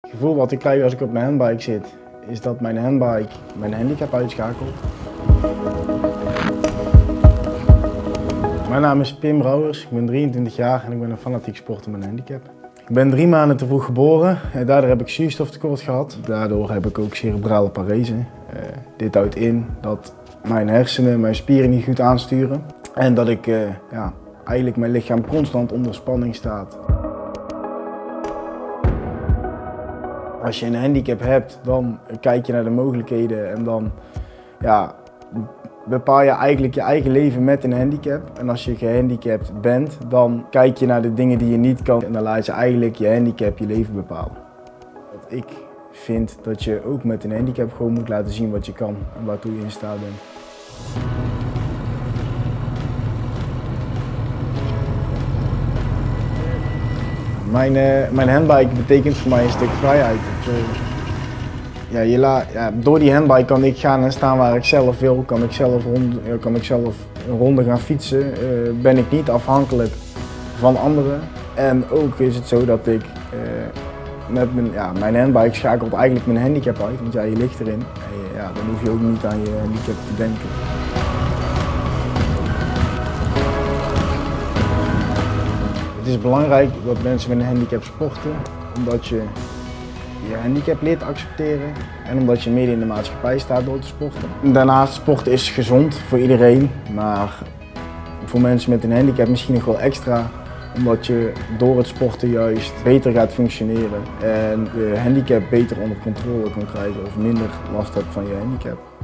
Het gevoel wat ik krijg als ik op mijn handbike zit, is dat mijn handbike mijn handicap uitschakelt. Mijn naam is Pim Brouwers, ik ben 23 jaar en ik ben een fanatiek sporter met een handicap. Ik ben drie maanden te vroeg geboren en daardoor heb ik zuurstoftekort gehad. Daardoor heb ik ook cerebrale parese. Uh, dit houdt in dat mijn hersenen mijn spieren niet goed aansturen en dat ik uh, ja, eigenlijk mijn lichaam constant onder spanning staat. Als je een handicap hebt, dan kijk je naar de mogelijkheden en dan ja, bepaal je eigenlijk je eigen leven met een handicap. En als je gehandicapt bent, dan kijk je naar de dingen die je niet kan en dan laat je eigenlijk je handicap je leven bepalen. Ik vind dat je ook met een handicap gewoon moet laten zien wat je kan en waartoe je in staat bent. Mijn, uh, mijn handbike betekent voor mij een stuk vrijheid. Ja, je door die handbike kan ik gaan en staan waar ik zelf wil, kan ik zelf, rond, kan ik zelf een ronde gaan fietsen, uh, ben ik niet afhankelijk van anderen. En ook is het zo dat ik met mijn, ja, mijn handbike schakelt eigenlijk mijn handicap uit, want ja, je ligt erin. Ja, dan hoef je ook niet aan je handicap te denken. Is belangrijk dat mensen met een handicap sporten, omdat je je handicap leert accepteren en omdat je midden in de maatschappij staat door te sporten. Daarnaast, sporten is gezond voor iedereen, maar voor mensen met een handicap misschien nog wel extra omdat je door het sporten juist beter gaat functioneren en je handicap beter onder controle kan krijgen of minder last hebt van je handicap.